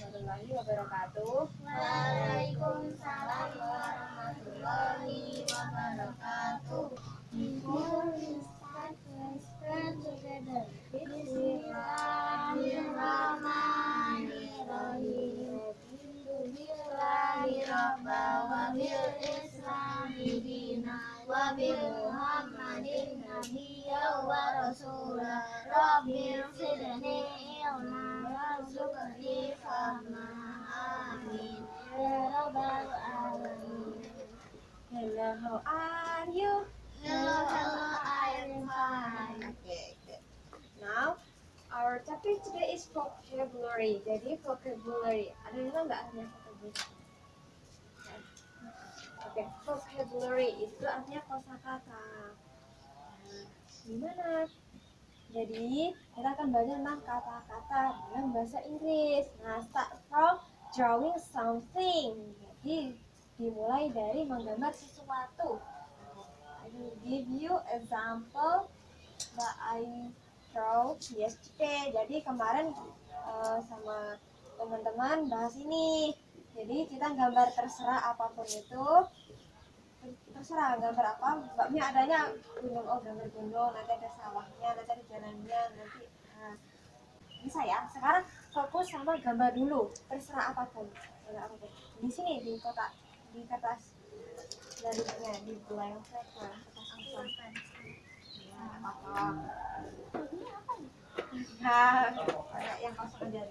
warahmatullahi wabarakatuh. Waalaikumsalam warahmatullahi wabarakatuh. Bismillahirrahmanirrahim. Billahi wa bil islami dina wa bil muhammadin nabiyya wa rasula rabbi sidni ilma warzuqni fahma amin ya rabbal alamin Hello, how are you? hello hello I'm fine Okay, good. Now, our topic today is vocabulary. Jadi vocabulary. Ada yang tahu nggak artinya vocabulary? Oke, vocabulary itu artinya kosakata. Gimana? Jadi, kita akan belajar tentang kata-kata dalam bahasa Inggris. Nah, start from drawing something. Jadi, dimulai dari menggambar sesuatu. I will give you example that I draw yesterday. Jadi kemarin eh, sama teman-teman bahas ini. Jadi kita gambar terserah apa pun itu. Terserah gambar apa. Babnya adanya gunung oh gambar gunung, nanti ada sawahnya, nanti ada jalannya, nanti nah, bisa ya. Sekarang fokus sama gambar dulu. Terserah apa pun. Di sini di kotak di kertas garisnya di blank paper kertas kosong. Ya, apa Nah, yang kosong aja.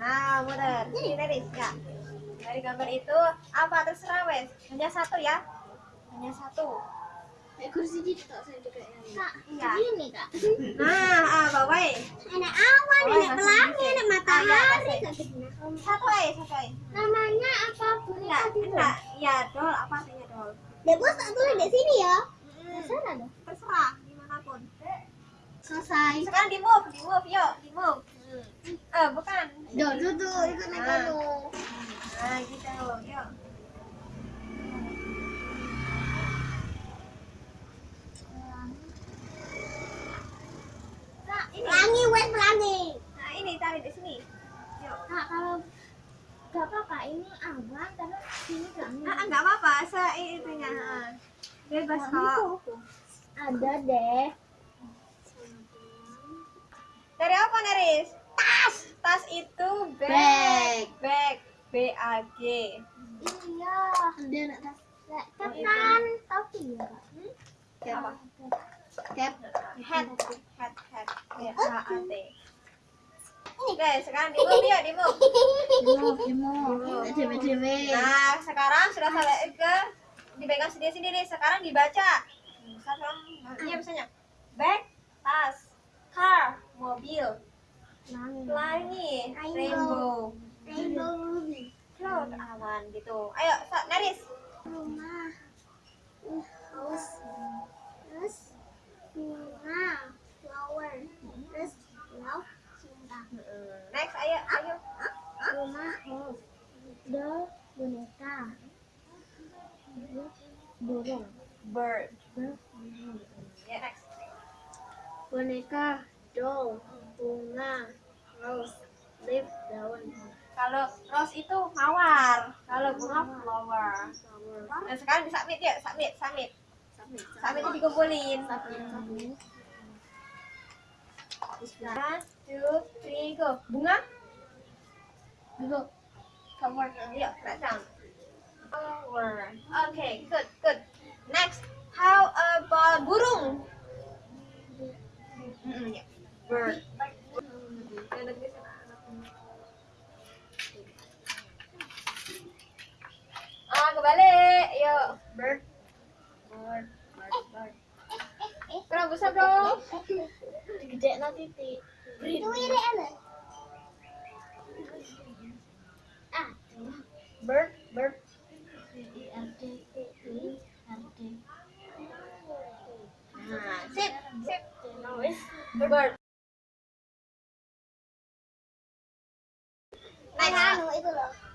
Nah. Ini dari ya. Dari gambar itu apa terserah wes. Hanya satu ya. Hanya satu. Kursi gitu tak saya juga yang kak Iya. ini kak Nah, ah, bawai. ada awan ada pelangi ada matahari Ah, iya, gitu. Satu aja, satu aja. namanya apa Enggak, enggak. Ya, dol apa artinya dol? Dek bos tak tulis di sini ya terserah dong terserah di mana pun. selesai Sekarang di move, di move, yuk, di move. Hmm. Eh, bukan. Duh, duh, duh, ikut naik gunung. Nah, yuk. Kak, Ini. pelangi, wes pelangi. Nah, ini tarik di sini. Yuk. Kak, kalau gak apa-apa, ini awan, karena sini pelangi. Ah, enggak apa-apa, se itunya. Bebas kok. Ada deh. Dari apa, Neris? Tas. Tas itu bag. Bag. Bag. B A G. Iya, dia nak tas. Oh, kan topi ya, Kak? Apa? Cap. Hat. Hat. Hat. B H A T. Oke, sekarang di move yuk, di move. Dewe, dewe. Nah, sekarang sudah selesai ke dipegang sendiri-sendiri. Sekarang dibaca. Satu iya misalnya bag, tas, car, mobil, pelangi, rainbow, Rainbow. cloud, awan gitu. Ayo, Sa- Naris. Rumah. House. Terus bunga. Flower. Terus love. Cinta. Next, ayo, ayo. rumah house doll boneka burung bird Bird. ya next boneka doll bunga. Rose. Leaf daun. Kalau rose itu mawar. Kalau bunga flower. Nah sekarang disubmit ya submit submit. Submit itu dikumpulin. One two three go. Bunga? Go. Yuk write down. Flower. Okay good good next how about burung Mm-mm, ya. bird Ada tulisan anak. Ah, kebalik. Yuk. Bird. Bird. Bird. Bird. Kurang besar dong. gede nanti titik itu ini enak ah Bird. Bird. Nah, sip. Sip. Bird. Anu itu loh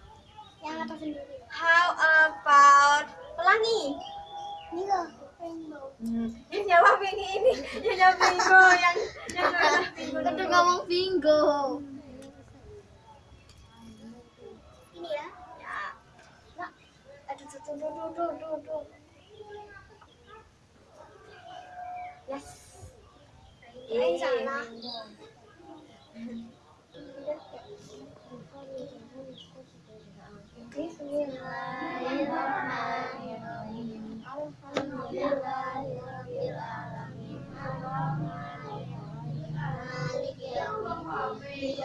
yang atas sendiri How about pelangi? ini loh rainbow Hmm. Yang jawab yang ini. Yang jawab bingo. Yang yang jawab bingo. Ngomong bingo. Ini ya. Ya. Nah, aduh, tuh, tuh, tuh, tuh, tuh,